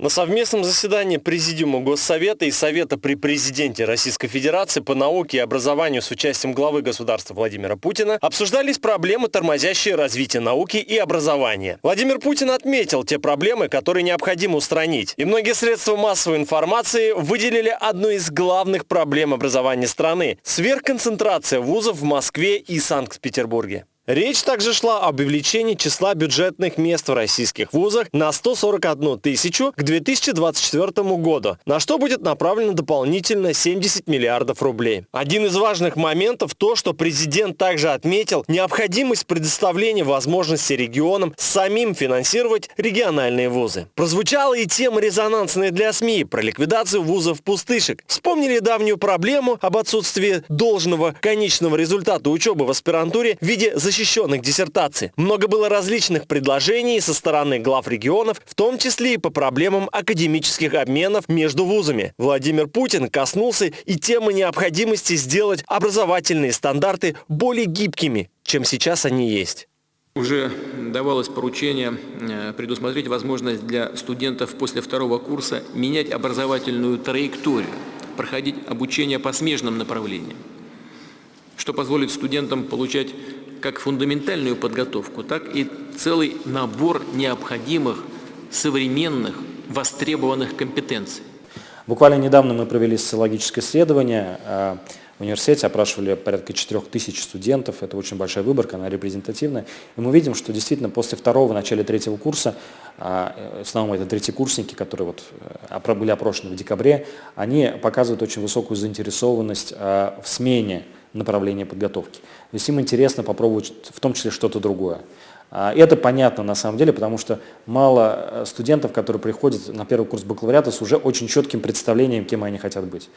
На совместном заседании Президиума Госсовета и Совета при Президенте Российской Федерации по науке и образованию с участием главы государства Владимира Путина обсуждались проблемы, тормозящие развитие науки и образования. Владимир Путин отметил те проблемы, которые необходимо устранить. И многие средства массовой информации выделили одну из главных проблем образования страны – сверхконцентрация вузов в Москве и Санкт-Петербурге. Речь также шла об увеличении числа бюджетных мест в российских вузах на 141 тысячу к 2024 году, на что будет направлено дополнительно 70 миллиардов рублей. Один из важных моментов то, что президент также отметил необходимость предоставления возможности регионам самим финансировать региональные вузы. Прозвучала и тема резонансная для СМИ про ликвидацию вузов-пустышек. Вспомнили давнюю проблему об отсутствии должного конечного результата учебы в аспирантуре в виде защиты защищенных диссертаций. Много было различных предложений со стороны глав регионов, в том числе и по проблемам академических обменов между вузами. Владимир Путин коснулся и темы необходимости сделать образовательные стандарты более гибкими, чем сейчас они есть. Уже давалось поручение э, предусмотреть возможность для студентов после второго курса менять образовательную траекторию, проходить обучение по смежным направлениям, что позволит студентам получать как фундаментальную подготовку, так и целый набор необходимых современных востребованных компетенций. Буквально недавно мы провели социологическое исследование э, в университете, опрашивали порядка 4 тысяч студентов, это очень большая выборка, она репрезентативная. И мы видим, что действительно после второго, начале третьего курса, э, в основном это третьи курсники, которые вот э, были опрошены в декабре, они показывают очень высокую заинтересованность в смене направления подготовки. То есть им интересно попробовать в том числе что-то другое. А, это понятно на самом деле, потому что мало э, студентов, которые приходят на первый курс бакалавриата с уже очень четким представлением, кем они хотят быть.